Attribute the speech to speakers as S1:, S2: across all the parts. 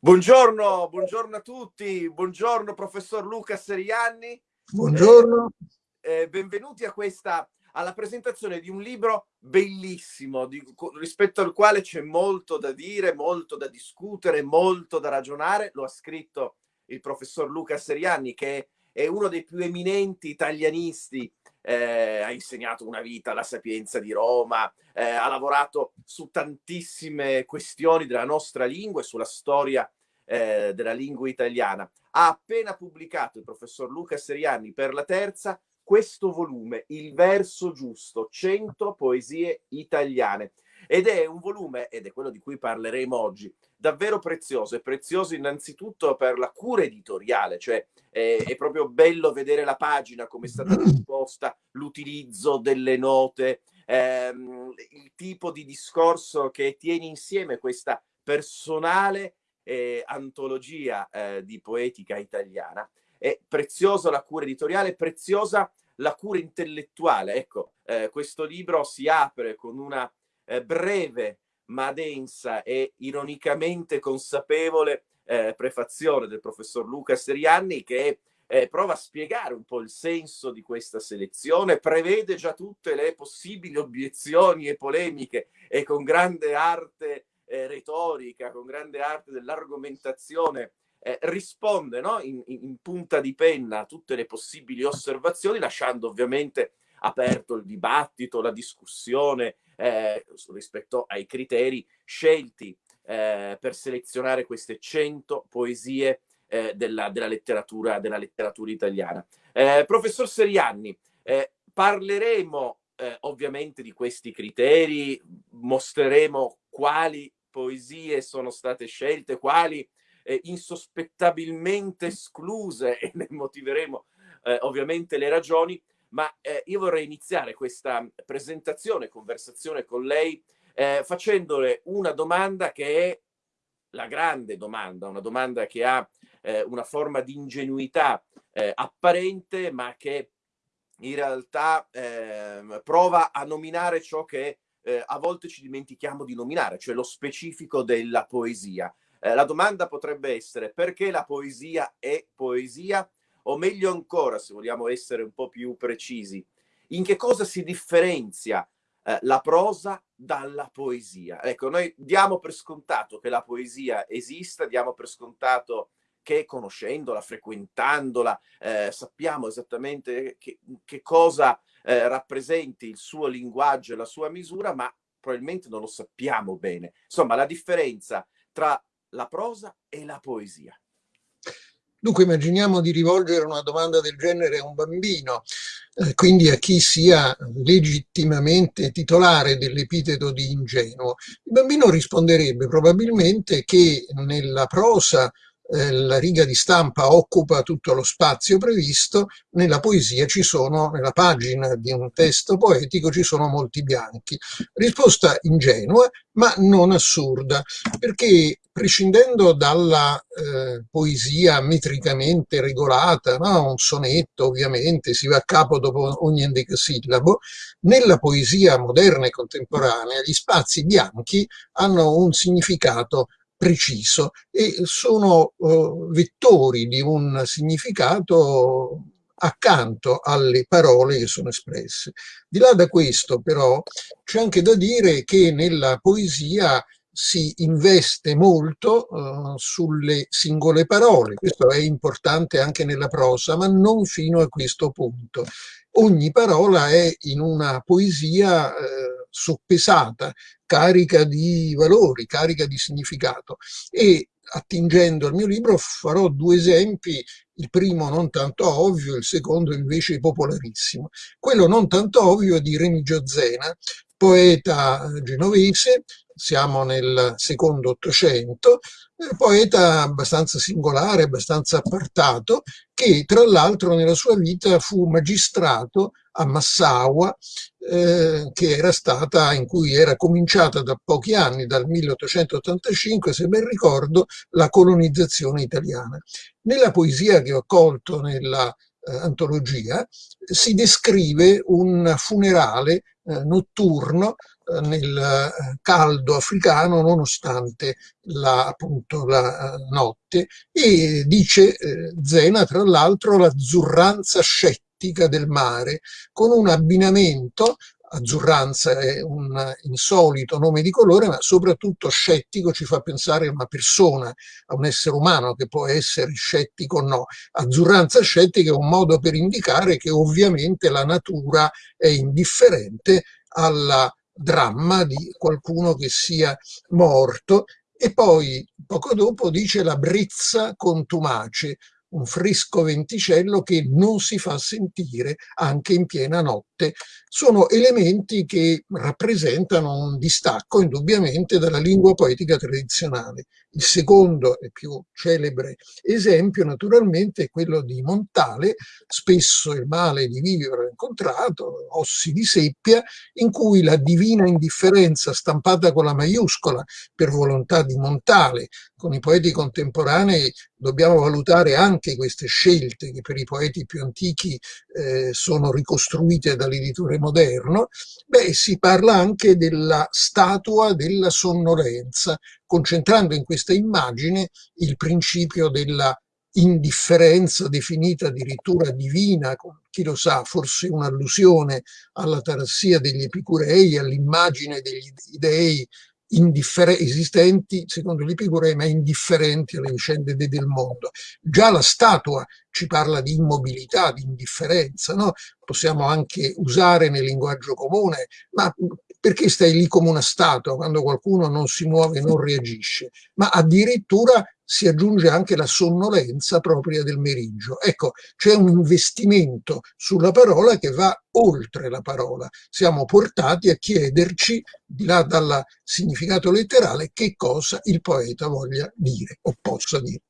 S1: Buongiorno, buongiorno a tutti, buongiorno professor Luca Serianni.
S2: Buongiorno.
S1: Eh, eh, benvenuti a questa, alla presentazione di un libro bellissimo, di, rispetto al quale c'è molto da dire, molto da discutere, molto da ragionare. Lo ha scritto il professor Luca Serianni, che è uno dei più eminenti italianisti eh, ha insegnato una vita alla Sapienza di Roma, eh, ha lavorato su tantissime questioni della nostra lingua e sulla storia eh, della lingua italiana. Ha appena pubblicato il professor Luca Seriani per la terza questo volume, Il verso giusto, 100 poesie italiane. Ed è un volume, ed è quello di cui parleremo oggi, davvero prezioso. È prezioso innanzitutto per la cura editoriale, cioè è, è proprio bello vedere la pagina, come è stata risposta, l'utilizzo delle note, ehm, il tipo di discorso che tiene insieme questa personale eh, antologia eh, di poetica italiana. È preziosa la cura editoriale, preziosa la cura intellettuale. Ecco, eh, questo libro si apre con una eh, breve ma densa e ironicamente consapevole eh, prefazione del professor Luca Serianni che eh, prova a spiegare un po' il senso di questa selezione, prevede già tutte le possibili obiezioni e polemiche e con grande arte eh, retorica, con grande arte dell'argomentazione, eh, risponde no? in, in, punta di penna a tutte le possibili osservazioni, lasciando ovviamente aperto il dibattito, la discussione eh, rispetto ai criteri scelti eh, per selezionare queste 100 poesie eh, della, della, letteratura, della, letteratura, italiana. Eh, professor Serianni, eh, parleremo eh, ovviamente di questi criteri, mostreremo quali poesie sono state scelte, quali insospettabilmente escluse e ne motiveremo ovviamente le ragioni, ma eh, io vorrei iniziare questa presentazione, conversazione con lei, eh, facendole una domanda che è la grande domanda, una domanda che ha eh, una forma di ingenuità eh, apparente, ma che in realtà ehm, prova a nominare ciò che eh, a volte ci dimentichiamo di nominare, cioè lo specifico della poesia. Eh, la domanda potrebbe essere perché la poesia è poesia? O meglio ancora, se vogliamo essere un po' più precisi, in che cosa si differenzia eh, la prosa dalla poesia? Ecco, noi diamo per scontato che la poesia esista, diamo per scontato che conoscendola, frequentandola, eh, sappiamo esattamente che, che cosa eh, rappresenti il suo linguaggio e la sua misura, ma probabilmente non lo sappiamo bene. Insomma, la differenza tra la prosa e la poesia.
S2: Dunque immaginiamo di rivolgere una domanda del genere a un bambino, eh, quindi a chi sia legittimamente titolare dell'epiteto di ingenuo. Il bambino risponderebbe probabilmente che nella prosa eh, la riga di stampa occupa tutto lo spazio previsto, nella poesia ci sono, nella pagina di un testo poetico ci sono molti bianchi. Risposta ingenua, ma non assurda, perché prescindendo dalla eh, poesia metricamente regolata, no? un sonetto ovviamente si va a capo dopo ogni endecasillabo, nella poesia moderna e contemporanea gli spazi bianchi hanno un significato preciso e sono uh, vettori di un significato accanto alle parole che sono espresse. Di là da questo però c'è anche da dire che nella poesia si investe molto uh, sulle singole parole, questo è importante anche nella prosa, ma non fino a questo punto. Ogni parola è in una poesia uh, soppesata, carica di valori, carica di significato e attingendo al mio libro farò due esempi, il primo non tanto ovvio, il secondo invece popolarissimo. Quello non tanto ovvio è di Remigio Zena, poeta genovese, siamo nel secondo Ottocento, poeta abbastanza singolare, abbastanza appartato, che tra l'altro nella sua vita fu magistrato a Massaua, eh, che era stata, in cui era cominciata da pochi anni, dal 1885, se ben ricordo, la colonizzazione italiana. Nella poesia che ho colto nella eh, antologia, si descrive un funerale eh, notturno nel eh, caldo africano nonostante la, appunto, la notte e dice Zena tra l'altro l'azzurranza scettica del mare con un abbinamento azzurranza è un insolito nome di colore, ma soprattutto scettico ci fa pensare a una persona, a un essere umano che può essere scettico o no. Azzurranza scettica è un modo per indicare che ovviamente la natura è indifferente al dramma di qualcuno che sia morto e poi poco dopo dice la brizza contumace, un fresco venticello che non si fa sentire anche in piena notte. Sono elementi che rappresentano un distacco indubbiamente dalla lingua poetica tradizionale. Il secondo e più celebre esempio naturalmente è quello di Montale, spesso il male di vivere incontrato, ossi di seppia, in cui la divina indifferenza stampata con la maiuscola per volontà di Montale, con i poeti contemporanei dobbiamo valutare anche queste scelte che per i poeti più antichi eh, sono ricostruite dall'editore moderno, beh, si parla anche della statua della sonnolenza, concentrando in questa immagine il principio della indifferenza definita addirittura divina, chi lo sa, forse un'allusione alla tarassia degli epicurei, all'immagine degli dei esistenti, secondo l'Epicurei, ma indifferenti alle vicende del mondo. Già la statua ci parla di immobilità, di indifferenza, no? possiamo anche usare nel linguaggio comune, ma perché stai lì come una statua quando qualcuno non si muove, non reagisce? Ma addirittura si aggiunge anche la sonnolenza propria del meriggio. Ecco, c'è un investimento sulla parola che va oltre la parola. Siamo portati a chiederci, di là dal significato letterale, che cosa il poeta voglia dire o possa dire.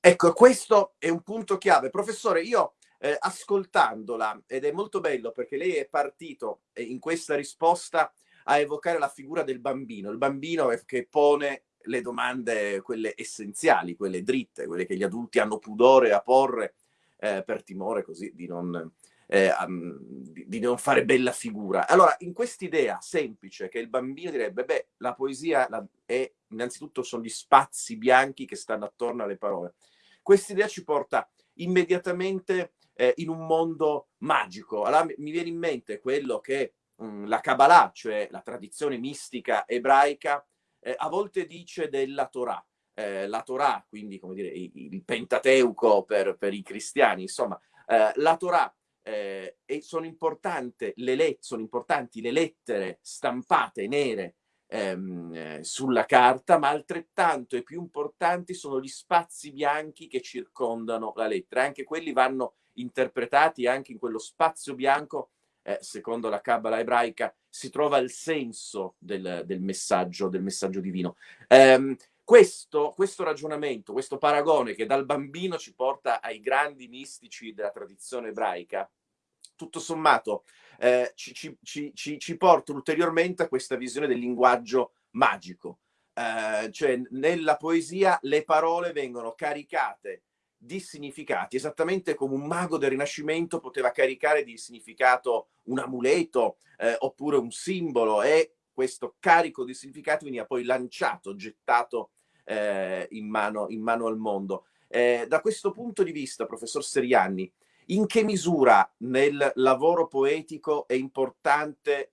S1: Ecco, questo è un punto chiave. Professore, io eh, ascoltandola, ed è molto bello perché lei è partito eh, in questa risposta a evocare la figura del bambino, il bambino che pone le domande, quelle essenziali, quelle dritte, quelle che gli adulti hanno pudore a porre eh, per timore così di non, eh, um, di, di non, fare bella figura. Allora, in quest'idea semplice che il bambino direbbe, beh, la poesia la, è, innanzitutto sono gli spazi bianchi che stanno attorno alle parole. Quest'idea ci porta immediatamente eh, in un mondo magico. Allora mi viene in mente quello che mh, mm, la Kabbalah, cioè la tradizione mistica ebraica, eh, a volte dice della Torah. Eh, la Torah, quindi come dire, il Pentateuco per, per i cristiani, insomma, eh, la Torah eh, e sono, le sono importanti le lettere stampate nere ehm, eh, sulla carta, ma altrettanto e più importanti sono gli spazi bianchi che circondano la lettera. Anche quelli vanno interpretati anche in quello spazio bianco eh, secondo la Kabbalah ebraica, si trova il senso del, del, messaggio, del messaggio divino. Um, questo, questo, ragionamento, questo paragone che dal bambino ci porta ai grandi mistici della tradizione ebraica, tutto sommato eh, ci, ci, ci, ci, porta ulteriormente a questa visione del linguaggio magico. Eh, cioè nella poesia le parole vengono caricate di significati, esattamente come un mago del Rinascimento poteva caricare di significato un amuleto eh, oppure un simbolo e questo carico di significati veniva poi lanciato, gettato eh, in, mano, in, mano, al mondo. Eh, da questo punto di vista, professor Serianni, in che misura nel lavoro poetico è importante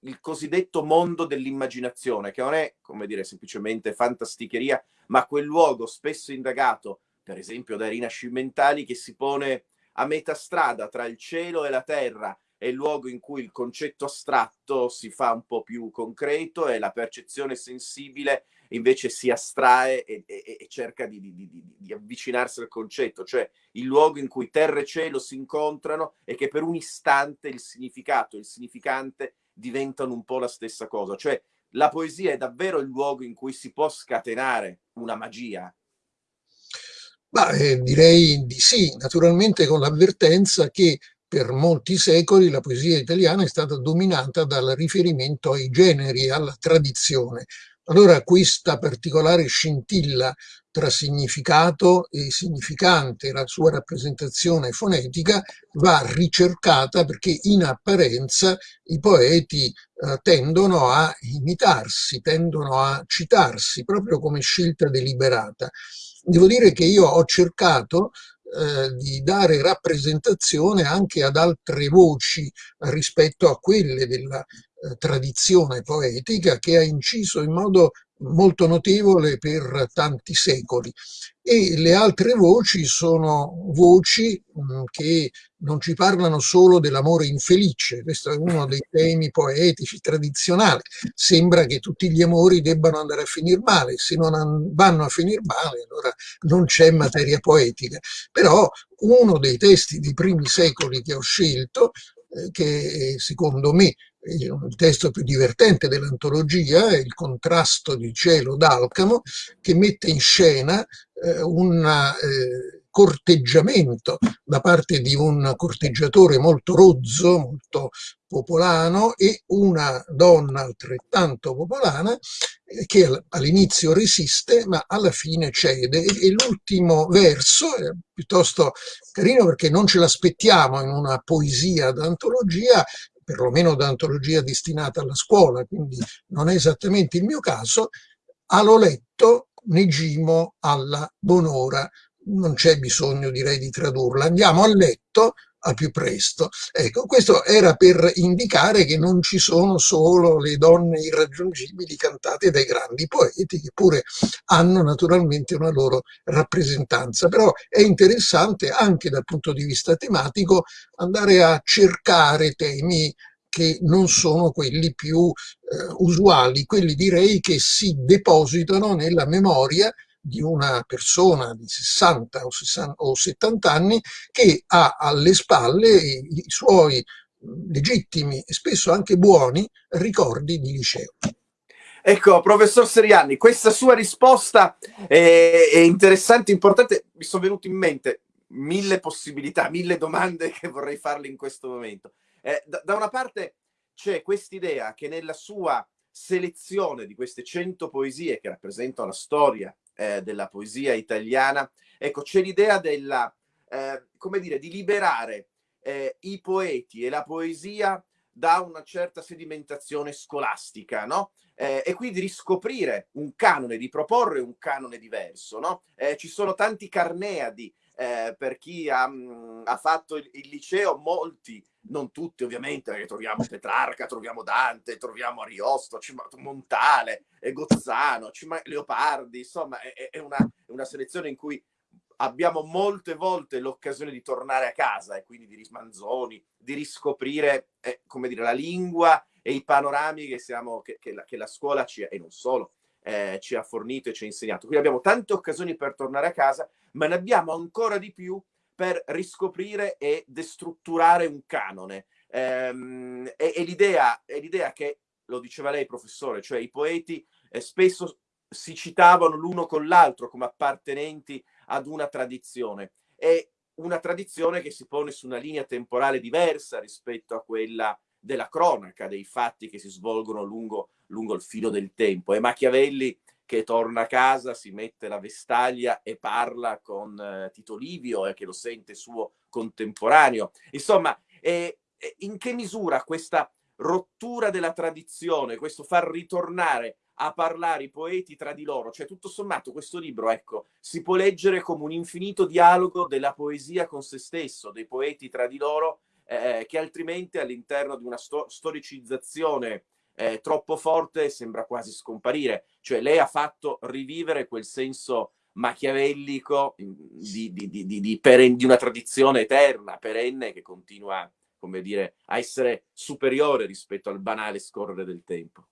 S1: il cosiddetto mondo dell'immaginazione, che non è, come dire, semplicemente fantasticheria, ma quel luogo spesso indagato per esempio dai rinascimentali, che si pone a metà strada tra il cielo e la terra, è il luogo in cui il concetto astratto si fa un po' più concreto e la percezione sensibile invece si astrae e, e, e cerca di, di, di, di, avvicinarsi al concetto, cioè il luogo in cui terra e cielo si incontrano e che per un istante il significato e il significante diventano un po' la stessa cosa. Cioè la poesia è davvero il luogo in cui si può scatenare una magia,
S2: ma eh, direi di sì, naturalmente con l'avvertenza che per molti secoli la poesia italiana è stata dominata dal riferimento ai generi, alla tradizione. allora questa particolare scintilla tra significato e significante, la sua rappresentazione fonetica, va ricercata perché in apparenza i poeti eh, tendono a imitarsi, tendono a citarsi, proprio come scelta deliberata. Devo dire che io ho cercato eh, di dare rappresentazione anche ad altre voci rispetto a quelle della eh, tradizione poetica che ha inciso in modo molto notevole per tanti secoli. E le altre voci sono voci mm, che non ci parlano solo dell'amore infelice, questo è uno dei temi poetici tradizionali, sembra che tutti gli amori debbano andare a finire male, se non vanno a finire male allora non c'è materia poetica, però uno dei testi dei primi secoli che ho scelto, eh, che secondo me il testo più divertente dell'antologia il contrasto di cielo d'Alcamo che mette in scena eh, un eh, corteggiamento da parte di un corteggiatore molto rozzo, molto popolano e una donna altrettanto popolana eh, che all'inizio resiste ma alla fine cede. E l'ultimo verso è piuttosto carino perché non ce l'aspettiamo in una poesia d'antologia perlomeno da antologia destinata alla scuola, quindi non è esattamente il mio caso, a l'ho letto Negimo alla Bonora. Non c'è bisogno, direi, di tradurla. Andiamo a letto a più presto. Ecco, questo era per indicare che non ci sono solo le donne irraggiungibili cantate dai grandi poeti, che pure hanno naturalmente una loro rappresentanza, però è interessante anche dal punto di vista tematico andare a cercare temi che non sono quelli più eh, usuali, quelli direi che si depositano nella memoria di una persona di 60 o, 60 o 70 anni che ha alle spalle i, i suoi legittimi e spesso anche buoni ricordi di liceo.
S1: Ecco, professor Seriani, questa sua risposta è, è interessante, importante. Mi sono venute in mente mille possibilità, mille domande che vorrei farle in questo momento. Eh, da, da, una parte c'è quest'idea che nella sua selezione di queste 100 poesie che rappresentano la storia eh, della poesia italiana, ecco, c'è l'idea della, eh, come dire, di liberare eh, i poeti e la poesia da una certa sedimentazione scolastica, no? Eh, e quindi riscoprire un canone, di proporre un canone diverso, no? Eh, ci sono tanti carneadi eh, per chi ha, mh, mm, ha fatto il, il, liceo, molti, non tutti ovviamente, perché troviamo Petrarca, troviamo Dante, troviamo Ariosto, Montale, Gozzano, Leopardi, insomma è, è, una, è una selezione in cui abbiamo molte volte l'occasione di tornare a casa e quindi di rismanzoni, di riscoprire, eh, come dire, la lingua e i panorami che, siamo, che, che, la, che la, scuola ci, e non solo, eh, ci ha fornito e ci ha insegnato. Quindi abbiamo tante occasioni per tornare a casa, ma ne abbiamo ancora di più per riscoprire e destrutturare un canone. Ehm, e, e l'idea che, lo diceva lei professore, cioè i poeti eh, spesso si citavano l'uno con l'altro come appartenenti ad una tradizione. È una tradizione che si pone su una linea temporale diversa rispetto a quella della cronaca, dei fatti che si svolgono lungo, lungo il filo del tempo. È Machiavelli che torna a casa, si mette la vestaglia e parla con eh, Tito Livio e che lo sente suo contemporaneo. Insomma, eh, in che misura questa rottura della tradizione, questo far ritornare a parlare i poeti tra di loro, cioè tutto sommato questo libro, ecco, si può leggere come un infinito dialogo della poesia con se stesso, dei poeti tra di loro, eh, che altrimenti all'interno di una sto storicizzazione eh, troppo forte sembra quasi scomparire. Cioè lei ha fatto rivivere quel senso machiavellico di, di, di, di, di una tradizione eterna, perenne, che continua, come dire, a essere superiore rispetto al banale scorrere del tempo.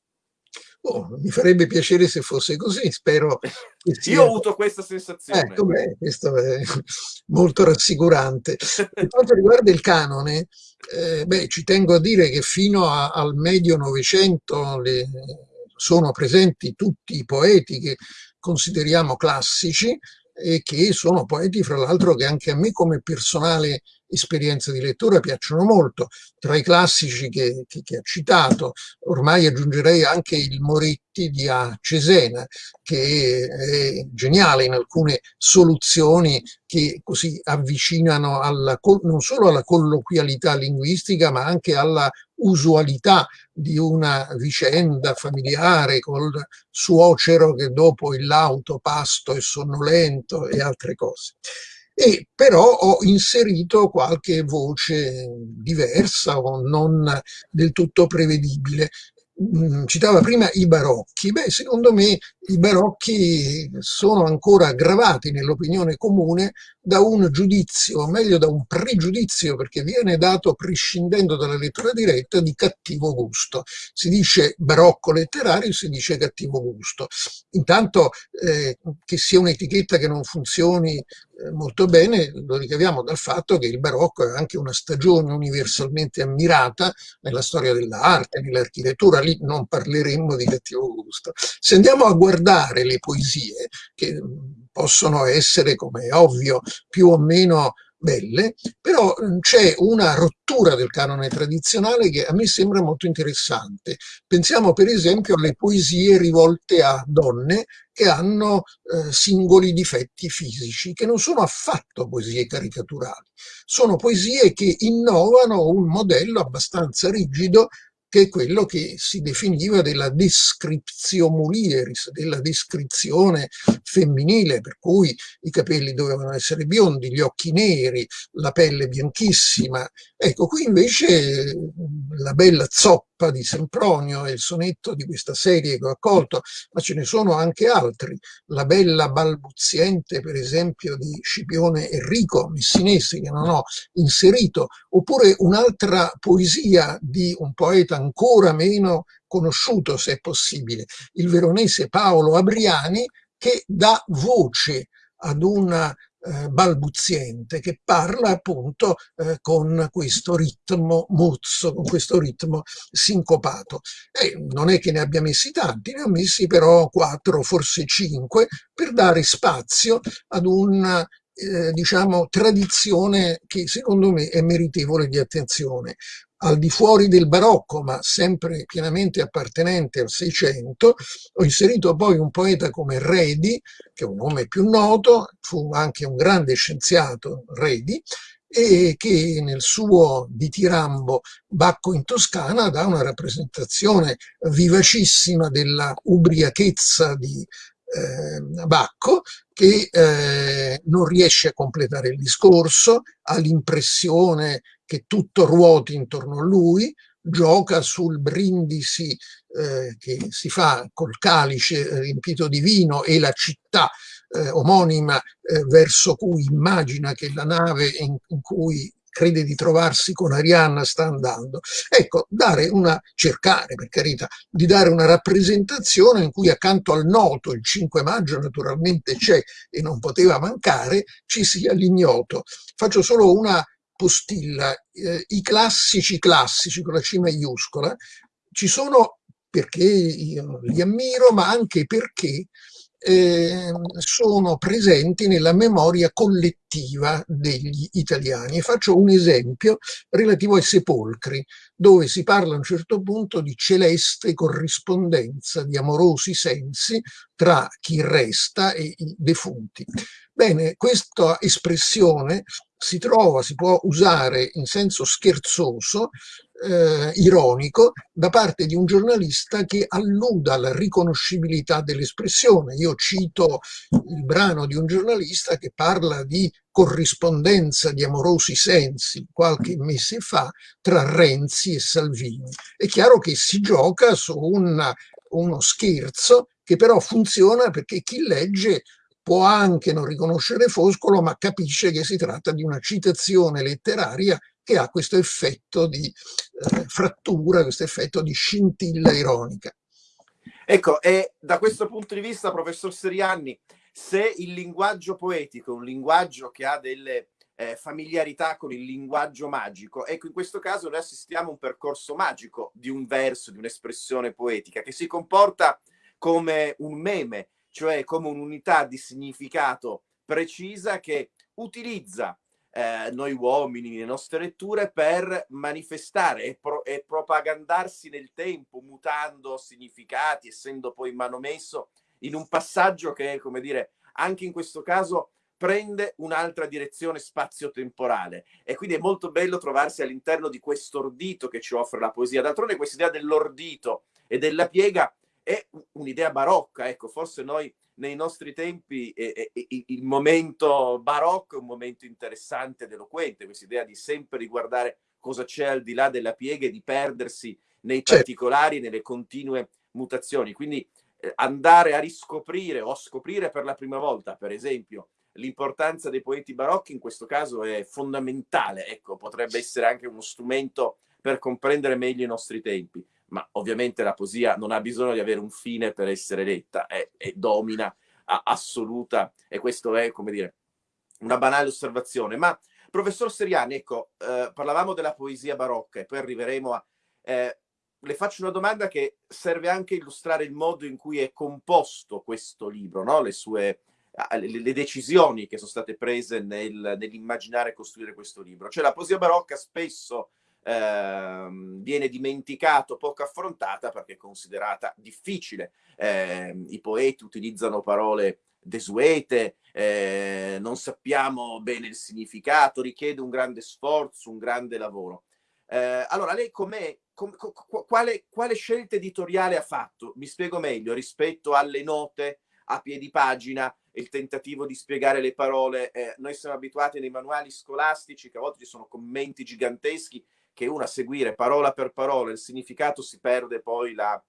S2: Oh, mi farebbe piacere se fosse così, spero.
S1: Sia... Io ho avuto questa sensazione.
S2: Ecco, beh, questo è molto rassicurante. Per quanto riguarda il canone, eh, beh, ci tengo a dire che fino a, al medio Novecento le, sono presenti tutti i poeti che consideriamo classici e che sono poeti, fra l'altro, che anche a me come personale esperienze di lettura piacciono molto. Tra i classici che, che, che ha citato, ormai aggiungerei anche il Moretti di A. Cesena, che è geniale in alcune soluzioni che così avvicinano alla, non solo alla colloquialità linguistica, ma anche alla usualità di una vicenda familiare col suocero che dopo il lauto pasto è sonnolento e altre cose. E però ho inserito qualche voce diversa o non del tutto prevedibile. Mm, citava prima i barocchi, beh secondo me i barocchi sono ancora aggravati nell'opinione comune da un giudizio, o meglio da un pregiudizio, perché viene dato prescindendo dalla lettura diretta di cattivo gusto. Si dice barocco letterario, si dice cattivo gusto. Intanto eh, che sia un'etichetta che non funzioni molto bene lo ricaviamo dal fatto che il barocco è anche una stagione universalmente ammirata nella storia dell'arte, nell'architettura, lì non parleremmo di cattivo gusto. Se andiamo a guardare le poesie, che possono essere, come è ovvio, più o meno belle, però c'è una rottura del canone tradizionale che a me sembra molto interessante. Pensiamo per esempio alle poesie rivolte a donne che hanno eh, singoli difetti fisici, che non sono affatto poesie caricaturali, sono poesie che innovano un modello abbastanza rigido che è quello che si definiva della descriptio mulieris, della descrizione femminile, per cui i capelli dovevano essere biondi, gli occhi neri, la pelle bianchissima. Ecco, qui invece la bella zoppa di Sempronio è il sonetto di questa serie che ho accolto, ma ce ne sono anche altri. La bella balbuziente, per esempio, di Scipione Enrico Messinesi, che non ho inserito, oppure un'altra poesia di un poeta ancora meno conosciuto, se è possibile, il veronese Paolo Abriani, che dà voce ad una eh, balbuziente che parla appunto eh, con questo ritmo mozzo, con questo ritmo sincopato. E non è che ne abbia messi tanti, ne ho messi però quattro, forse cinque, per dare spazio ad una eh, diciamo, tradizione che secondo me è meritevole di attenzione al di fuori del barocco, ma sempre pienamente appartenente al Seicento, ho inserito poi un poeta come Redi, che è un nome più noto, fu anche un grande scienziato, Redi, e che nel suo ditirambo Bacco in Toscana dà una rappresentazione vivacissima della ubriachezza di eh, Bacco che eh, non riesce a completare il discorso, ha l'impressione che tutto ruoti intorno a lui, gioca sul brindisi eh, che si fa col calice riempito di vino e la città eh, omonima eh, verso cui immagina che la nave in, in cui crede di trovarsi con Arianna sta andando. Ecco, dare una, cercare per carità, di dare una rappresentazione in cui accanto al noto, il 5 maggio naturalmente c'è e non poteva mancare, ci sia l'ignoto. Faccio solo una postilla, eh, i classici classici con la C maiuscola, ci sono perché io li ammiro, ma anche perché eh, sono presenti nella memoria collettiva degli italiani. E faccio un esempio relativo ai sepolcri, dove si parla a un certo punto di celeste corrispondenza, di amorosi sensi tra chi resta e i defunti. Bene, questa espressione si trova, si può usare in senso scherzoso, eh, ironico, da parte di un giornalista che alluda alla riconoscibilità dell'espressione. Io cito il brano di un giornalista che parla di corrispondenza di amorosi sensi qualche mese fa tra Renzi e Salvini. È chiaro che si gioca su una, uno scherzo che però funziona perché chi legge può anche non riconoscere Foscolo, ma capisce che si tratta di una citazione letteraria che ha questo effetto di eh, frattura, questo effetto di scintilla ironica.
S1: Ecco, e da questo punto di vista, professor Serianni, se il linguaggio poetico è un linguaggio che ha delle eh, familiarità con il linguaggio magico, ecco, in questo caso noi assistiamo a un percorso magico di un verso, di un'espressione poetica, che si comporta come un meme, cioè come un'unità di significato precisa che utilizza eh, noi uomini, le nostre letture, per manifestare e, pro- e propagandarsi nel tempo, mutando significati, essendo poi manomesso in un passaggio che, come dire, anche in questo caso prende un'altra direzione spazio-temporale e quindi è molto bello trovarsi all'interno di questo ordito che ci offre la poesia. D'altronde questa idea dell'ordito e della piega è un'idea barocca, ecco, forse noi nei nostri tempi eh, eh, il momento barocco è un momento interessante ed eloquente, questa idea di sempre riguardare cosa c'è al di là della piega e di perdersi nei certo. particolari, nelle continue mutazioni. Quindi eh, andare a riscoprire o scoprire per la prima volta, per esempio, l'importanza dei poeti barocchi in questo caso è fondamentale, ecco, potrebbe essere anche uno strumento per comprendere meglio i nostri tempi ma ovviamente la poesia non ha bisogno di avere un fine per essere letta, è, è domina a, assoluta e questo è, come dire, una banale osservazione. Ma professor Seriani, ecco, eh, parlavamo della poesia barocca e poi arriveremo a... Eh, le faccio una domanda che serve anche a illustrare il modo in cui è composto questo libro, no? le sue le, decisioni che sono state prese nel, nell'immaginare e costruire questo libro. Cioè la poesia barocca spesso eh, viene dimenticato, poco affrontata perché è considerata difficile. Eh, I poeti utilizzano parole desuete, eh, non sappiamo bene il significato, richiede un grande sforzo, un grande lavoro. Eh, allora, lei com'è, com, quale, quale scelta editoriale ha fatto? Mi spiego meglio, rispetto alle note a piedi pagina, il tentativo di spiegare le parole. Eh, noi siamo abituati nei manuali scolastici che a volte ci sono commenti giganteschi che uno a seguire parola per parola il significato si perde poi la,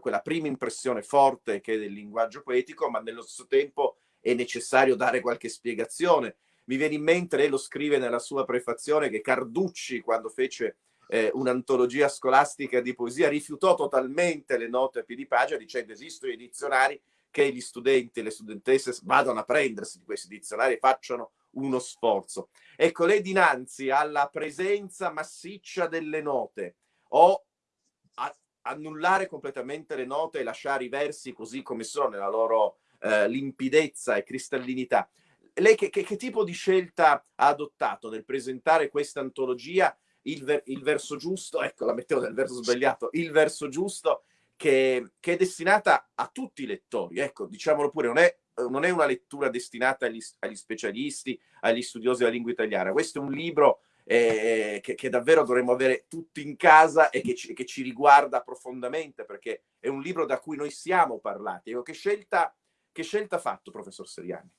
S1: quella prima impressione forte che è del linguaggio poetico, ma nello stesso tempo è necessario dare qualche spiegazione. Mi viene in mente, lei lo scrive nella sua prefazione, che Carducci, quando fece eh, un'antologia scolastica di poesia, rifiutò totalmente le note a piedi pagina dicendo esistono i dizionari che gli studenti e le studentesse vadano a prendersi di questi dizionari e facciano uno sforzo. Ecco, lei dinanzi alla presenza massiccia delle note o annullare completamente le note e lasciare i versi così come sono nella loro eh, limpidezza e cristallinità, lei che, che, che, tipo di scelta ha adottato nel presentare questa antologia? Il, ver, il verso giusto, ecco, la mettevo nel verso sbagliato, il verso giusto che, che, è destinata a tutti i lettori. Ecco, diciamolo pure, non è, non è una lettura destinata agli, agli, specialisti, agli studiosi della lingua italiana. Questo è un libro eh, che, che, davvero dovremmo avere tutti in casa e che ci, che ci, riguarda profondamente, perché è un libro da cui noi siamo parlati. Ecco, che scelta, che scelta ha fatto, professor Seriani?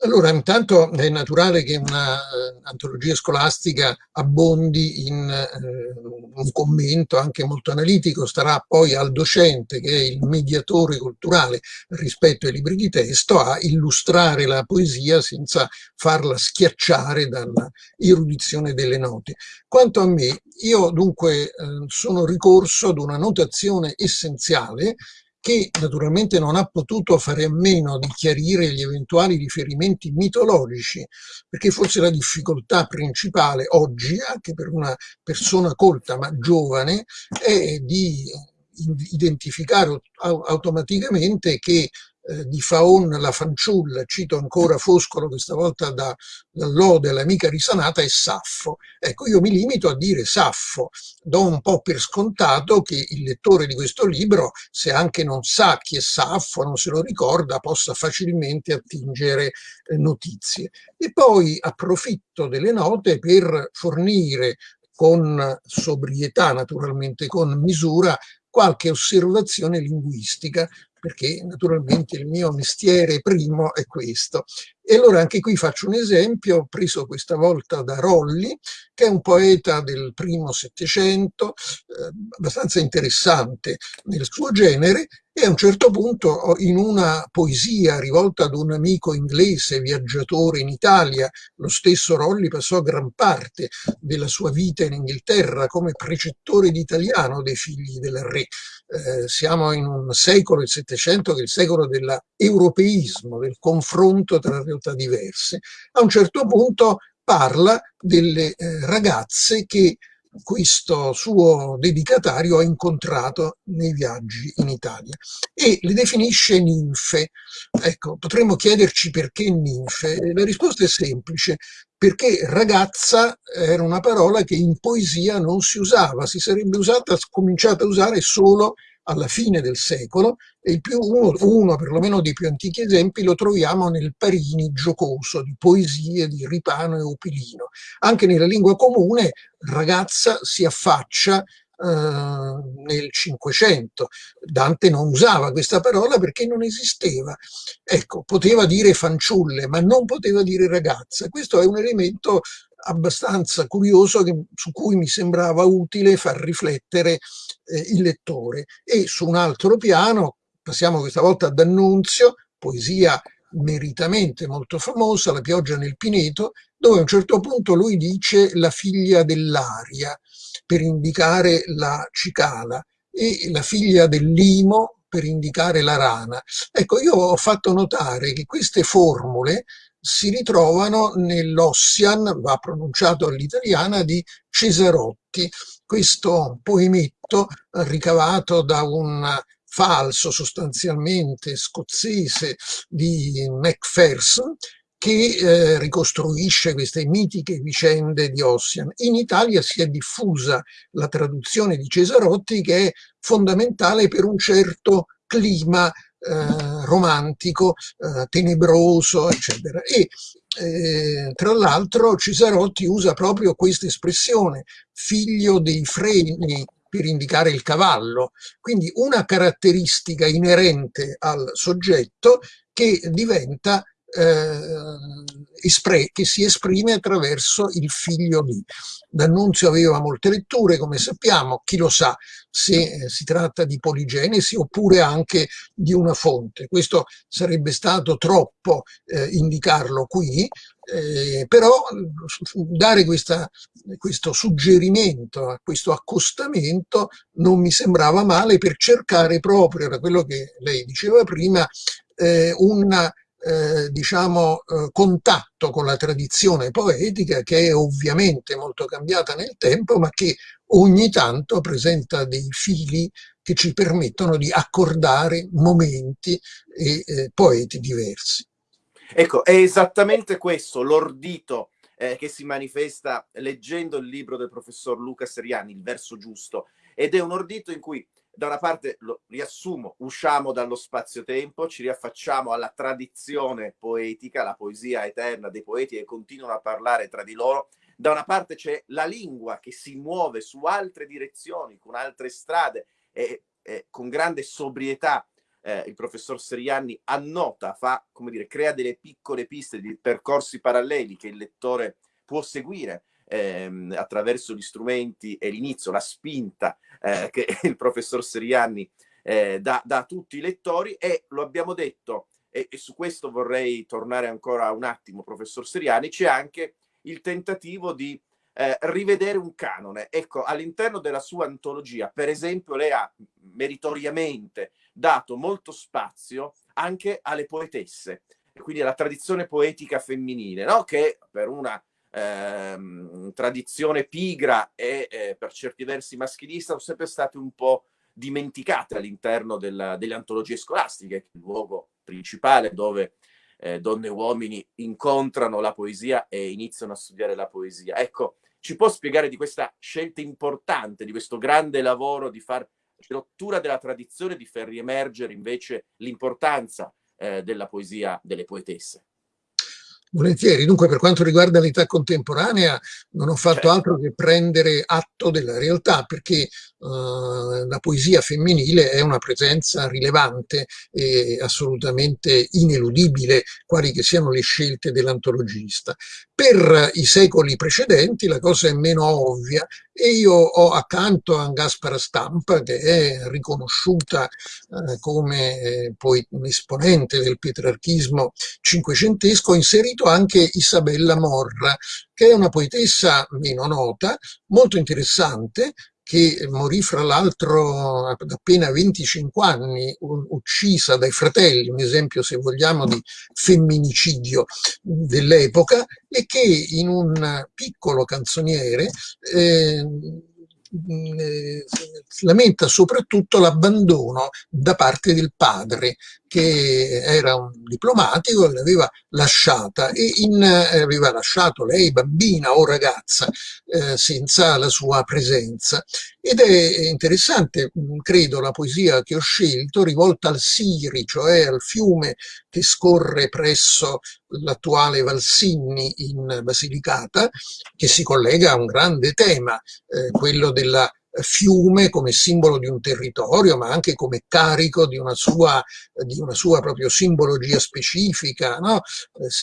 S2: Allora, intanto è naturale che un'antologia uh, scolastica abbondi in uh, un commento anche molto analitico, starà poi al docente, che è il mediatore culturale rispetto ai libri di testo, a illustrare la poesia senza farla schiacciare dalla erudizione delle note. Quanto a me, io dunque uh, sono ricorso ad una notazione essenziale che naturalmente non ha potuto fare a meno di chiarire gli eventuali riferimenti mitologici, perché forse la difficoltà principale oggi, anche per una persona colta ma giovane, è di identificare automaticamente che eh, di Faon la fanciulla, cito ancora Foscolo questa volta da, dall'Ode l'amica risanata, è Saffo. Ecco, io mi limito a dire Saffo, do un po' per scontato che il lettore di questo libro, se anche non sa chi è Saffo, non se lo ricorda, possa facilmente attingere eh, notizie. E poi approfitto delle note per fornire con sobrietà, naturalmente con misura, qualche osservazione linguistica perché naturalmente il mio mestiere primo è questo. E allora anche qui faccio un esempio preso questa volta da Rolli, che è un poeta del primo Settecento, eh, abbastanza interessante nel suo genere, e a un certo punto in una poesia rivolta ad un amico inglese viaggiatore in Italia, lo stesso Rolli passò gran parte della sua vita in Inghilterra come precettore di italiano dei figli del re. Eh, siamo in un secolo, il Settecento, che è il secolo dell'europeismo, del confronto tra realtà diverse. A un certo punto parla delle eh, ragazze che questo suo dedicatario ha incontrato nei viaggi in Italia e le definisce ninfe. Ecco, potremmo chiederci perché ninfe. La risposta è semplice, perché ragazza era una parola che in poesia non si usava, si sarebbe usata, cominciata a usare solo alla fine del secolo e più, uno, uno perlomeno dei più antichi esempi lo troviamo nel Parini giocoso di poesie di Ripano e Opilino. Anche nella lingua comune ragazza si affaccia nel Cinquecento. Dante non usava questa parola perché non esisteva. Ecco, poteva dire fanciulle, ma non poteva dire ragazza. Questo è un elemento abbastanza curioso che, su cui mi sembrava utile far riflettere eh, il lettore. E su un altro piano, passiamo questa volta ad Annunzio, poesia meritamente molto famosa, La pioggia nel Pineto, dove a un certo punto lui dice la figlia dell'aria per indicare la cicala e la figlia del limo per indicare la rana. Ecco, io ho fatto notare che queste formule si ritrovano nell'Ossian, va pronunciato all'italiana, di Cesarotti, questo poemetto ricavato da un falso sostanzialmente scozzese di Macpherson che eh, ricostruisce queste mitiche vicende di Ossian. In Italia si è diffusa la traduzione di Cesarotti che è fondamentale per un certo clima eh, romantico, eh, tenebroso, eccetera. E eh, tra l'altro Cesarotti usa proprio questa espressione, figlio dei freni, per indicare il cavallo, quindi una caratteristica inerente al soggetto che diventa eh, che si esprime attraverso il figlio di. D'Annunzio aveva molte letture, come sappiamo, chi lo sa se eh, si tratta di poligenesi oppure anche di una fonte. Questo sarebbe stato troppo eh, indicarlo qui, eh, però dare questa, questo suggerimento, questo accostamento non mi sembrava male per cercare proprio, da quello che lei diceva prima, eh, una eh, diciamo, eh, contatto con la tradizione poetica che è ovviamente molto cambiata nel tempo, ma che ogni tanto presenta dei fili che ci permettono di accordare momenti e eh, poeti diversi.
S1: Ecco, è esattamente questo l'ordito eh, che si manifesta leggendo il libro del professor Luca Seriani, Il verso giusto, ed è un ordito in cui da una parte, lo riassumo, usciamo dallo spazio-tempo, ci riaffacciamo alla tradizione poetica, la poesia eterna dei poeti che continuano a parlare tra di loro. Da una parte c'è la lingua che si muove su altre direzioni, con altre strade e, e con grande sobrietà eh, il professor Serianni annota, fa, come dire, crea delle piccole piste di percorsi paralleli che il lettore può seguire ehm, attraverso gli strumenti e l'inizio, la spinta eh, che il professor Serianni eh, dà, dà, a tutti i lettori e lo abbiamo detto, e, e, su questo vorrei tornare ancora un attimo, professor Seriani, c'è anche il tentativo di eh, rivedere un canone. Ecco, all'interno della sua antologia, per esempio, lei ha meritoriamente dato molto spazio anche alle poetesse, quindi alla tradizione poetica femminile, no? che per una ehm, tradizione pigra e eh, per certi versi maschilista sono sempre state un po' dimenticate all'interno delle antologie scolastiche, il luogo principale dove eh, donne e uomini incontrano la poesia e iniziano a studiare la poesia. Ecco, ci può spiegare di questa scelta importante, di questo grande lavoro di far rottura della tradizione, di far riemergere invece l'importanza eh, della poesia delle poetesse?
S2: Volentieri, dunque per quanto riguarda l'età contemporanea non ho fatto certo. altro che prendere atto della realtà perché uh, la poesia femminile è una presenza rilevante e assolutamente ineludibile quali che siano le scelte dell'antologista. Per i secoli precedenti la cosa è meno ovvia e io ho accanto a Gaspara Stampa che è riconosciuta eh, come eh, poi un esponente del pietrarchismo cinquecentesco, inserito anche Isabella Morra che è una poetessa meno nota, molto interessante, che morì fra l'altro ad appena 25 anni, uccisa dai fratelli, un esempio se vogliamo di femminicidio dell'epoca, e che in un piccolo canzoniere eh, eh, lamenta soprattutto l'abbandono da parte del padre che era un diplomatico, l'aveva lasciata e in, eh, aveva lasciato lei bambina o ragazza eh, senza la sua presenza. Ed è interessante, mm, credo, la poesia che ho scelto, rivolta al Siri, cioè al fiume che scorre presso l'attuale Valsinni in Basilicata, che si collega a un grande tema, eh, quello della fiume come simbolo di un territorio, ma anche come carico di una sua, di una sua proprio simbologia specifica. No?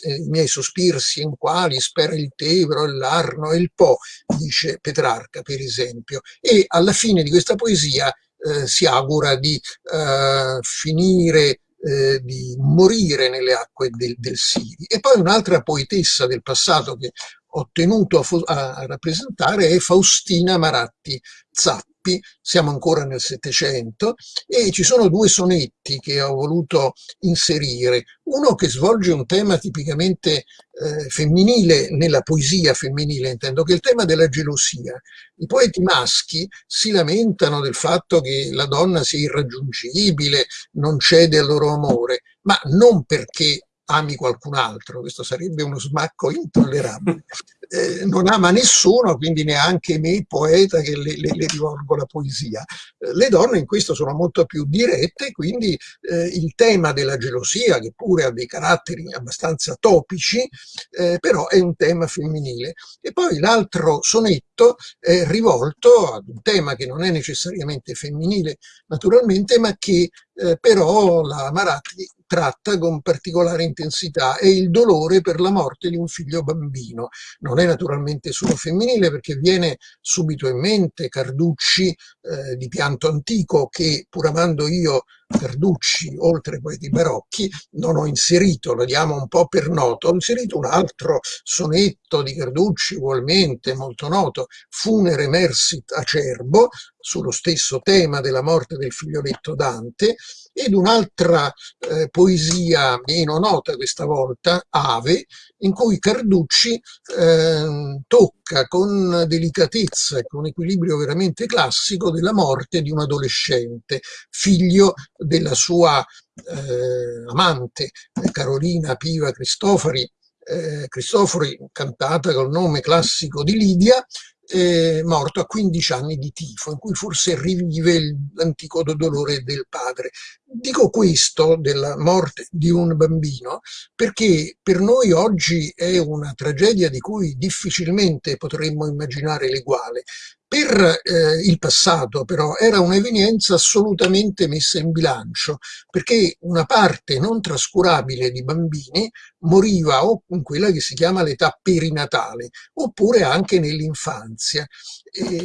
S2: Eh, I miei sospiri in quali spera il Tevro, l'Arno e il Po, dice Petrarca per esempio. E alla fine di questa poesia eh, si augura di eh, finire eh, di morire nelle acque del, del Siri. E poi un'altra poetessa del passato che ho tenuto a, a rappresentare è Faustina Maratti Zappi, siamo ancora nel Settecento, e ci sono due sonetti che ho voluto inserire. Uno che svolge un tema tipicamente eh, femminile, nella poesia femminile intendo, che è il tema della gelosia. I poeti maschi si lamentano del fatto che la donna sia irraggiungibile, non cede al loro amore, ma non perché ami qualcun altro, questo sarebbe uno smacco intollerabile. Eh, non ama nessuno, quindi neanche me, poeta, che le, le, le rivolgo la poesia. Eh, le donne in questo sono molto più dirette, quindi eh, il tema della gelosia, che pure ha dei caratteri abbastanza topici, eh, però è un tema femminile. E poi l'altro sonetto è rivolto ad un tema che non è necessariamente femminile, naturalmente, ma che eh, però la Maratti tratta con particolare intensità è il dolore per la morte di un figlio bambino. Non è naturalmente solo femminile perché viene subito in mente Carducci eh, di pianto antico che pur amando io Carducci, oltre ai poeti barocchi, non ho inserito, lo diamo un po' per noto, ho inserito un altro sonetto di Carducci ugualmente molto noto, Funere Mersit Acerbo, sullo stesso tema della morte del figlioletto Dante, ed un'altra eh, poesia meno nota questa volta, Ave, in cui Carducci eh, tocca con delicatezza e con equilibrio veramente classico della morte di un adolescente, figlio della sua eh, amante Carolina Piva Cristofori, eh, Cristofori, cantata col nome classico di Lidia, eh, morto a 15 anni di tifo, in cui forse rivive l'antico dolore del padre. Dico questo della morte di un bambino perché per noi oggi è una tragedia di cui difficilmente potremmo immaginare l'eguale. Per eh, il passato però era un'evenienza assolutamente messa in bilancio perché una parte non trascurabile di bambini moriva o in quella che si chiama l'età perinatale oppure anche nell'infanzia.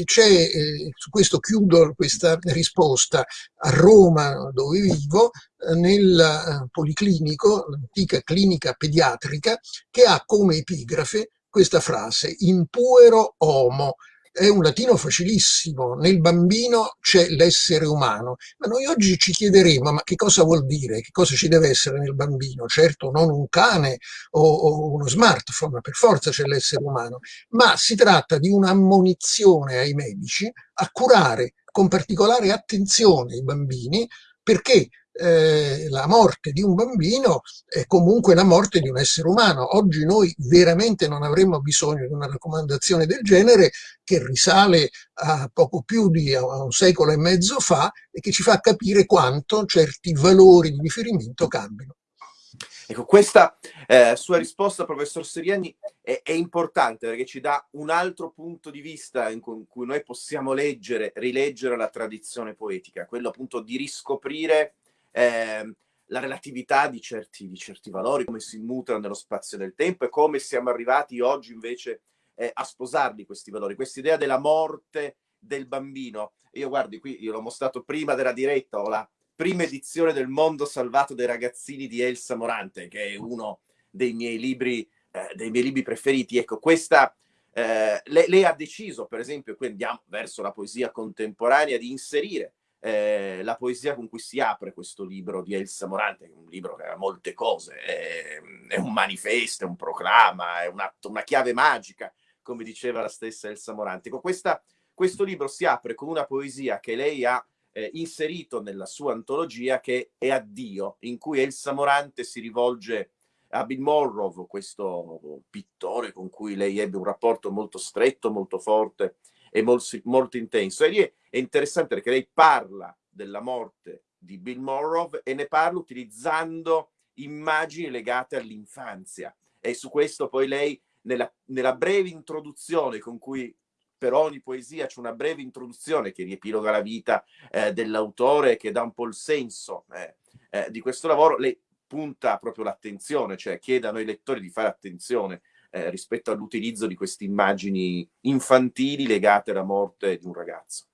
S2: C'è, eh, su questo chiudo questa risposta, a Roma dove vivo eh, nel eh, Policlinico, l'antica clinica pediatrica, che ha come epigrafe questa frase, in puero homo, è un latino facilissimo, nel bambino c'è l'essere umano, ma noi oggi ci chiederemo ma che cosa vuol dire, che cosa ci deve essere nel bambino, certo non un cane o, o uno smartphone, per forza c'è l'essere umano, ma si tratta di un'ammonizione ai medici a curare con particolare attenzione i bambini perché eh, la morte di un bambino è comunque la morte di un essere umano. Oggi noi veramente non avremmo bisogno di una raccomandazione del genere che risale a poco più di un secolo e mezzo fa e che ci fa capire quanto certi valori di riferimento cambiano.
S1: Ecco, questa eh, sua risposta, professor Seriani, è, è, importante perché ci dà un altro punto di vista in cui noi possiamo leggere, rileggere la tradizione poetica, quello appunto di riscoprire eh, la relatività di certi, di certi, valori, come si mutano nello spazio del tempo e come siamo arrivati oggi invece eh, a sposarli questi valori, questa idea della morte del bambino. Io guardi qui, io l'ho mostrato prima della diretta, ho la prima edizione del Mondo salvato dai ragazzini di Elsa Morante, che è uno dei miei libri, eh, dei miei libri preferiti. Ecco, questa eh, lei, lei, ha deciso, per esempio, qui andiamo verso la poesia contemporanea, di inserire eh, la poesia con cui si apre questo libro di Elsa Morante, un libro che ha molte cose, è, è un manifesto, è un proclama, è un atto, una chiave magica, come diceva la stessa Elsa Morante. Con questa, questo libro si apre con una poesia che lei ha eh, inserito nella sua antologia che è Addio, in cui Elsa Morante si rivolge a Bill Morrow, questo pittore con cui lei ebbe un rapporto molto stretto, molto forte e molto, molto intenso. E lì è, interessante perché lei parla della morte di Bill Morrow e ne parla utilizzando immagini legate all'infanzia. E su questo poi lei, nella, nella breve introduzione con cui per ogni poesia c'è una breve introduzione che riepiloga la vita eh, dell'autore, che dà un po' il senso eh, eh, di questo lavoro, lei punta proprio l'attenzione, cioè chiede a noi lettori di fare attenzione eh, rispetto all'utilizzo di queste immagini infantili legate alla morte di un ragazzo.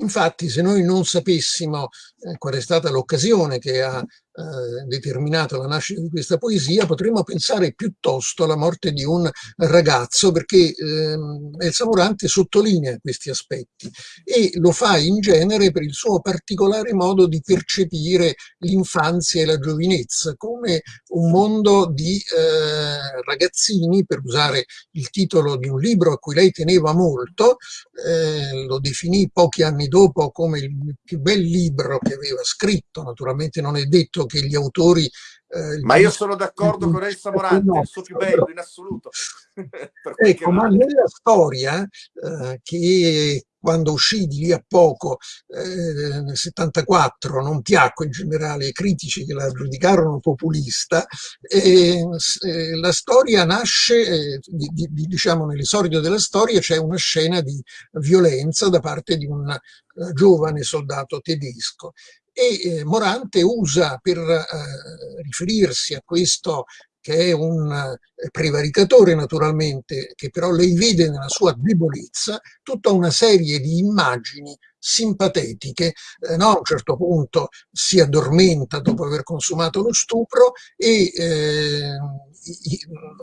S2: Infatti, se noi non sapessimo eh, qual è stata l'occasione che ha eh, determinato la nascita di questa poesia, potremmo pensare piuttosto alla morte di un ragazzo, perché eh, Elsa Morante sottolinea questi aspetti e lo fa in genere per il suo particolare modo di percepire l'infanzia e la giovinezza come un mondo di eh, ragazzini, per usare il titolo di un libro a cui lei teneva molto, eh, lo definì pochi anni dopo come il più bel libro che aveva scritto, naturalmente non è detto che gli autori...
S1: Eh, ma io sono d'accordo con Elsa Morante, no, il suo più bello in assoluto.
S2: ecco, ma nella storia eh, che quando uscì di lì a poco, eh, nel 74, non piacque in generale ai critici che la giudicarono populista, eh, la storia nasce, eh, di, di, diciamo nell'esordio della storia c'è una scena di violenza da parte di un eh, giovane soldato tedesco e eh, Morante usa per eh, riferirsi a questo che è un eh, prevaricatore naturalmente, che però lei vede nella sua debolezza, tutta una serie di immagini simpatetiche, eh, no? a un certo punto si addormenta dopo aver consumato lo stupro e eh,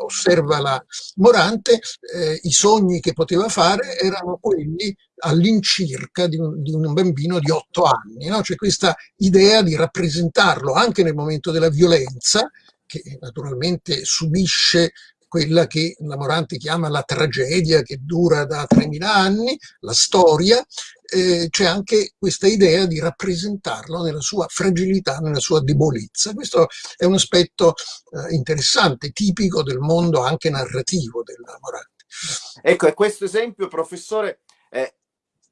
S2: osserva la Morante, eh, i sogni che poteva fare erano quelli all'incirca di, di, un bambino di otto anni, no? c'è questa idea di rappresentarlo anche nel momento della violenza, che naturalmente subisce quella che la Morante chiama la tragedia che dura da 3.000 anni, la storia, eh, c'è anche questa idea di rappresentarlo nella sua fragilità, nella sua debolezza. Questo è un aspetto eh, interessante, tipico del mondo anche narrativo della Morante.
S1: Ecco, e questo esempio, professore, eh,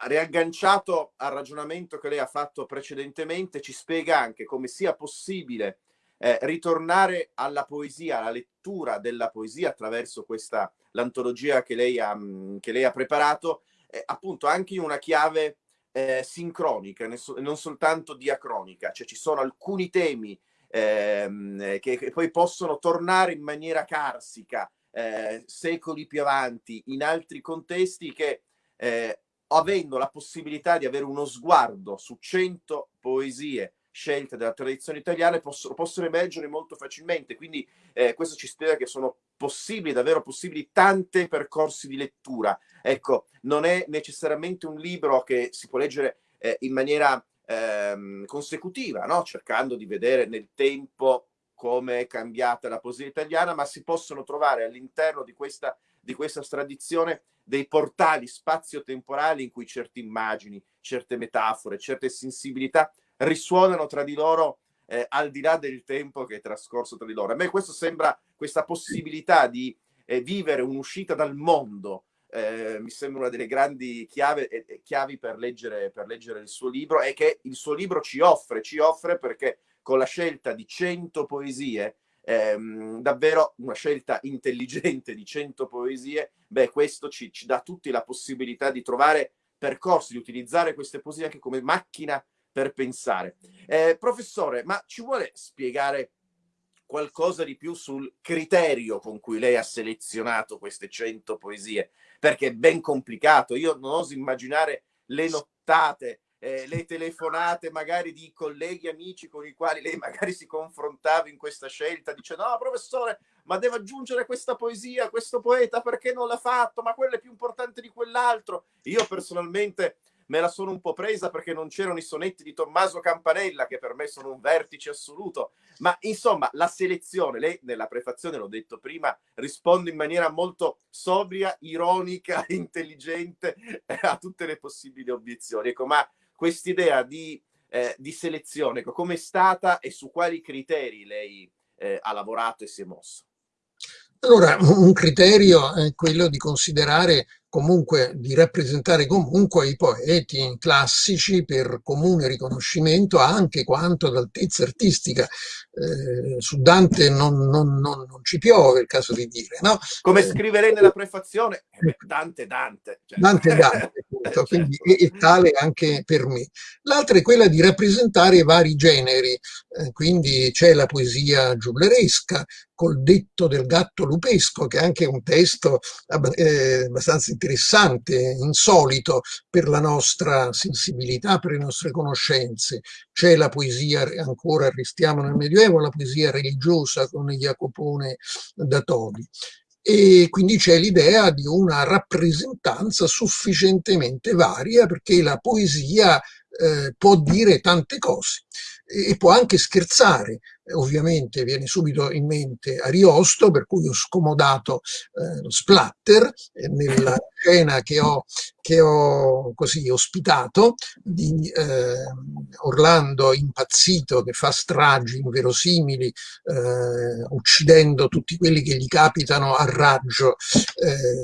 S1: riagganciato al ragionamento che lei ha fatto precedentemente, ci spiega anche come sia possibile eh, ritornare alla poesia, alla lettura della poesia attraverso questa l'antologia che lei ha, mm, che lei ha preparato, eh, appunto anche in una chiave eh, sincronica, non soltanto diacronica, cioè ci sono alcuni temi ehm, che, che, poi possono tornare in maniera carsica eh, secoli più avanti in altri contesti che eh, avendo la possibilità di avere uno sguardo su cento poesie scelte della tradizione italiana possono, possono emergere molto facilmente. Quindi eh, questo ci spiega che sono possibili, davvero possibili, tanti percorsi di lettura. Ecco, non è necessariamente un libro che si può leggere eh, in maniera ehm, consecutiva, no? cercando di vedere nel tempo come è cambiata la poesia italiana, ma si possono trovare all'interno di questa, di questa tradizione dei portali spazio-temporali in cui certe immagini, certe metafore, certe sensibilità risuonano tra di loro eh, al di là del tempo che è trascorso tra di loro. A me questo sembra questa possibilità di eh, vivere un'uscita dal mondo. Eh, mi sembra una delle grandi chiave, eh, chiavi per leggere, per leggere il suo libro e che il suo libro ci offre, ci offre perché con la scelta di 100 poesie, ehm, davvero una scelta intelligente di 100 poesie, beh, questo ci, ci dà tutti la possibilità di trovare percorsi, di utilizzare queste poesie anche come macchina per pensare. Eh, professore, ma ci vuole spiegare qualcosa di più sul criterio con cui lei ha selezionato queste 100 poesie? Perché è ben complicato. Io non oso immaginare le nottate eh, le telefonate magari di colleghi, amici con i quali lei magari si confrontava in questa scelta, dicendo no professore, ma deve aggiungere questa poesia, questo poeta, perché non l'ha fatto? Ma quello è più importante di quell'altro. Io personalmente me la sono un po' presa perché non c'erano i sonetti di Tommaso Campanella, che per me sono un vertice assoluto. Ma insomma, la selezione, lei nella prefazione, l'ho detto prima, risponde in maniera molto sobria, ironica, intelligente eh, a tutte le possibili obiezioni. Ecco, ma quest'idea di, eh, di selezione, ecco, come è stata e su quali criteri lei eh, ha lavorato e si è mosso?
S2: Allora, un criterio è quello di considerare comunque di rappresentare comunque i poeti classici per comune riconoscimento anche quanto d'altezza artistica. Eh, su Dante non, non, non, non, ci piove, il caso di dire. No?
S1: Come eh, scriverei nella prefazione, eh, Dante Dante.
S2: Cioè. Dante Dante, appunto, quindi è, tale anche per me. L'altra è quella di rappresentare vari generi, eh, quindi c'è la poesia giugleresca, col detto del gatto lupesco, che è anche un testo eh, abbastanza interessante, insolito per la nostra sensibilità, per le nostre conoscenze. C'è la poesia, ancora restiamo nel Medioevo, la poesia religiosa con Jacopone da Todi e quindi c'è l'idea di una rappresentanza sufficientemente varia perché la poesia eh, può dire tante cose e può anche scherzare. Ovviamente viene subito in mente Ariosto, per cui ho scomodato eh, lo splatter eh, nella scena che ho, che ho così ospitato di eh, Orlando impazzito che fa stragi inverosimili eh, uccidendo tutti quelli che gli capitano a raggio eh,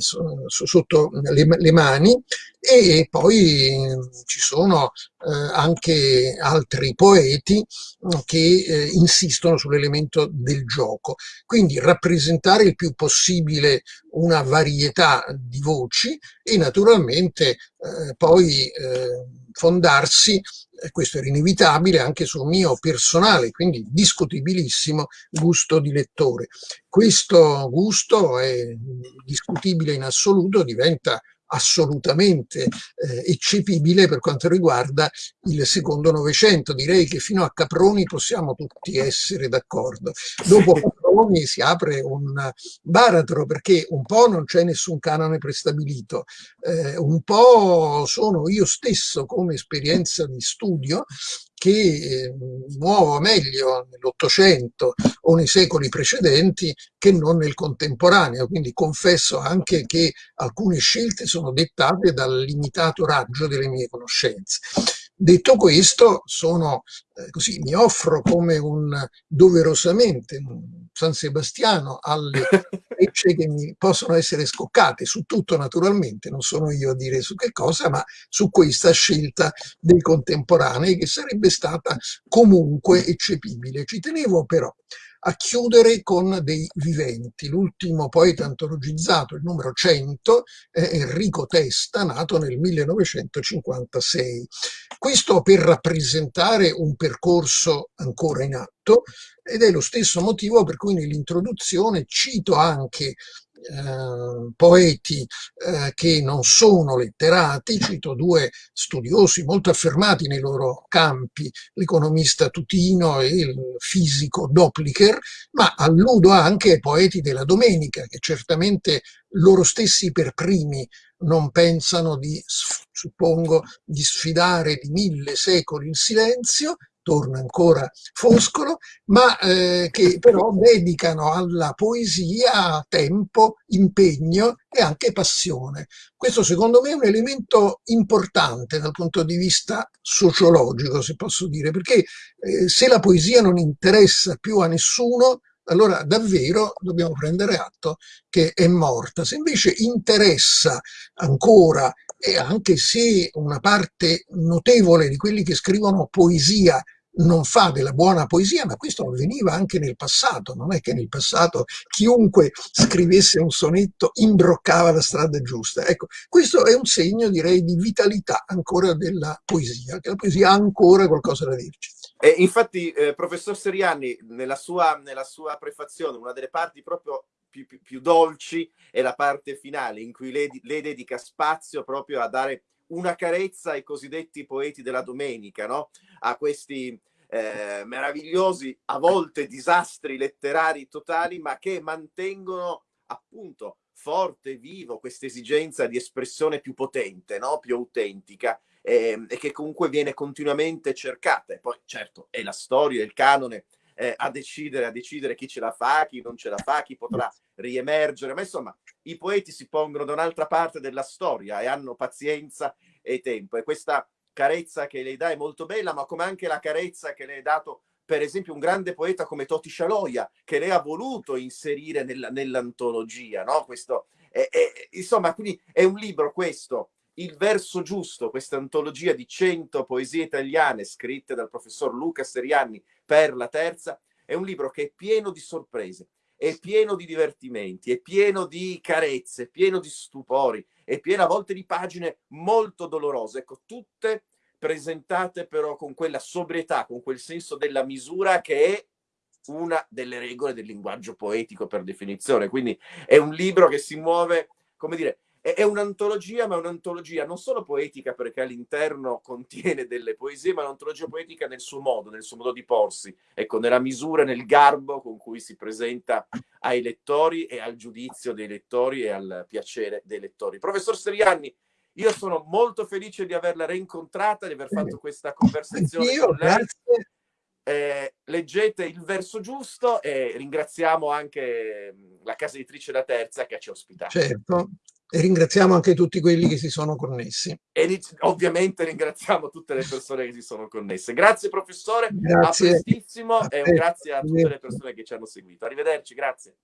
S2: sotto le, le mani. E poi ci sono eh, anche altri poeti mm, che eh, insistono sull'elemento del gioco. Quindi rappresentare il più possibile una varietà di voci e naturalmente eh, poi eh, fondarsi, questo era inevitabile, anche sul mio personale, quindi discutibilissimo gusto di lettore. Questo gusto è discutibile in assoluto, diventa assolutamente eh, eccepibile per quanto riguarda il secondo Novecento. Direi che fino a Caproni possiamo tutti essere d'accordo. Dopo Caproni si apre un baratro perché un po' non c'è nessun canone prestabilito, eh, un po' sono io stesso come esperienza di studio che eh, muovo meglio nell'Ottocento o nei secoli precedenti che non nel contemporaneo, quindi confesso anche che alcune scelte sono dettate dal limitato raggio delle mie conoscenze. Detto questo, sono, eh, così, mi offro come un doverosamente un San Sebastiano alle frecce che mi possono essere scoccate su tutto naturalmente, non sono io a dire su che cosa, ma su questa scelta dei contemporanei che sarebbe stata comunque eccepibile. Ci tenevo però a chiudere con dei viventi. L'ultimo poeta antologizzato, il numero 100, è Enrico Testa, nato nel 1956. Questo per rappresentare un percorso ancora in atto ed è lo stesso motivo per cui nell'introduzione cito anche eh, poeti eh, che non sono letterati, cito due studiosi molto affermati nei loro campi, l'economista Tutino e il fisico Doplicher, ma alludo anche ai poeti della domenica, che certamente loro stessi per primi non pensano di, suppongo, di sfidare di mille secoli il silenzio, torna ancora Foscolo, ma eh, che però dedicano alla poesia tempo, impegno e anche passione. Questo secondo me è un elemento importante dal punto di vista sociologico, se posso dire, perché eh, se la poesia non interessa più a nessuno, allora davvero dobbiamo prendere atto che è morta. Se invece interessa ancora e anche se una parte notevole di quelli che scrivono poesia non fa della buona poesia, ma questo avveniva anche nel passato, non è che nel passato chiunque scrivesse un sonetto imbroccava la strada giusta. Ecco, questo è un segno, direi, di vitalità ancora della poesia, che la poesia ha ancora qualcosa da dirci.
S1: E infatti, eh, professor Seriani, nella sua, nella sua prefazione, una delle parti proprio più, più, più dolci è la parte finale in cui lei, lei dedica spazio proprio a dare una carezza ai cosiddetti poeti della domenica, no? a questi eh, meravigliosi, a volte disastri letterari totali, ma che mantengono appunto forte, vivo, questa esigenza di espressione più potente, no? più autentica eh, e che comunque viene continuamente cercata. E poi certo è la storia, il canone eh, a decidere, a decidere chi ce la fa, chi non ce la fa, chi potrà riemergere, ma insomma i poeti si pongono da un'altra parte della storia e hanno pazienza e tempo e questa carezza che lei dà è molto bella, ma come anche la carezza che lei ha dato per esempio un grande poeta come Toti Scialoia, che lei ha voluto inserire nella, nell'antologia, no? Questo, è, è, insomma, quindi è un libro questo, Il verso giusto, questa antologia di 100 poesie italiane scritte dal professor Luca Serianni per la terza, è un libro che è pieno di sorprese, è pieno di divertimenti, è pieno di carezze, è pieno di stupori, è pieno a volte di pagine molto dolorose, ecco, tutte presentate però con quella sobrietà, con quel senso della misura che è una delle regole del linguaggio poetico per definizione. Quindi è un libro che si muove, come dire, è, un'antologia, ma è un'antologia non solo poetica perché all'interno contiene delle poesie, ma è un'antologia poetica nel suo modo, nel suo modo di porsi, ecco, nella misura, nel garbo con cui si presenta ai lettori e al giudizio dei lettori e al piacere dei lettori. Professor Serianni, io sono molto felice di averla reincontrata, di aver fatto questa conversazione
S2: Io, con lei. Grazie.
S1: Eh, leggete il verso giusto e ringraziamo anche la casa editrice La Terza che ci ha ospitato.
S2: Certo, e ringraziamo anche tutti quelli che si sono connessi.
S1: E ovviamente ringraziamo tutte le persone che si sono connesse. Grazie professore, grazie. a prestissimo e grazie a tutte le persone che ci hanno seguito. Arrivederci, grazie.